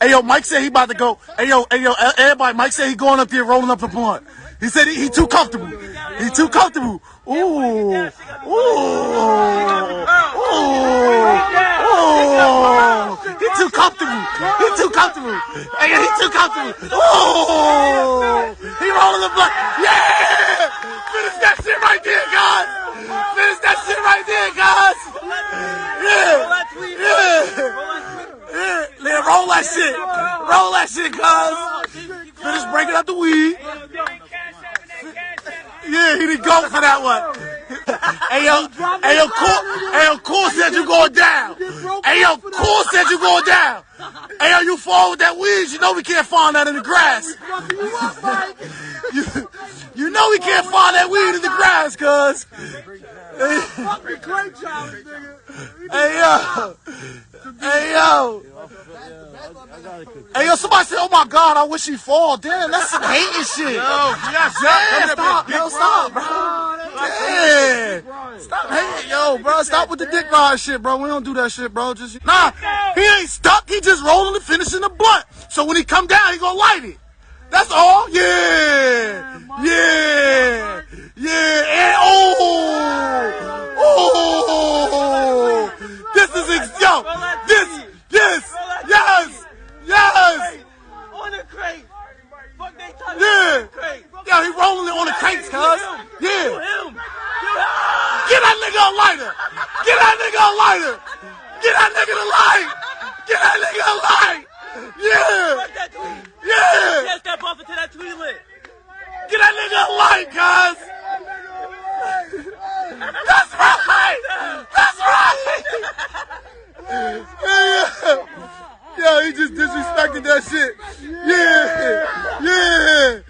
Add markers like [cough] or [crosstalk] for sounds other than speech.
Hey yo, Mike said he about to go. Hey yo, hey yo, everybody. Mike said he going up there rolling up the blunt. He said he, he too comfortable. He too comfortable. Ooh, ooh, ooh, ooh. He too comfortable. He too comfortable. Hey, he too comfortable. Ooh, he rolling the blunt. Yeah, finish that shit right there, guys. Finish that shit right there, guys. Yeah, yeah, yeah. Let roll that shit. Roll that shit, guys. Finish breaking up the weed. Yeah, he didn't go for that one. [laughs] hey yo, hey yo, cool, hey yo, cool said you going down. Hey yo, cool said you going down. Hey yo, you fall with that weed, you know we can't find that in the grass. [laughs] you, you know we can't find that weed in the grass, cuz. Hey yo, hey yo. Hey yo, somebody said, "Oh my God, I wish he fall." Damn, that's some hating shit. Yo, yeah, got Damn, stop, yo, stop, bro. Damn, stop hating, yo, bro. Stop with the dick ride shit, bro. We don't do that shit, bro. Just nah, he ain't stuck. He just rolling and finishing the blunt. So when he come down, he gonna light it. That's all. Yeah, yeah, yeah. And oh, oh, this is ex- yo, this, yes, yes, yes. On the crate. Fuck they talking Yeah. on the crate. Yeah, he rolling it on the crates, cuz. You Yeah. him. Get that nigga a lighter. Get that nigga a lighter. Get that nigga a light. Get that nigga a light. Yeah. Fuck that tweet. Yeah. Yes, that buffer to that tweet lit. Get that nigga a light, cuz. That's right. That's right. [laughs] Yeah. Yeah, he just disrespected that shit. Yeah. Yeah.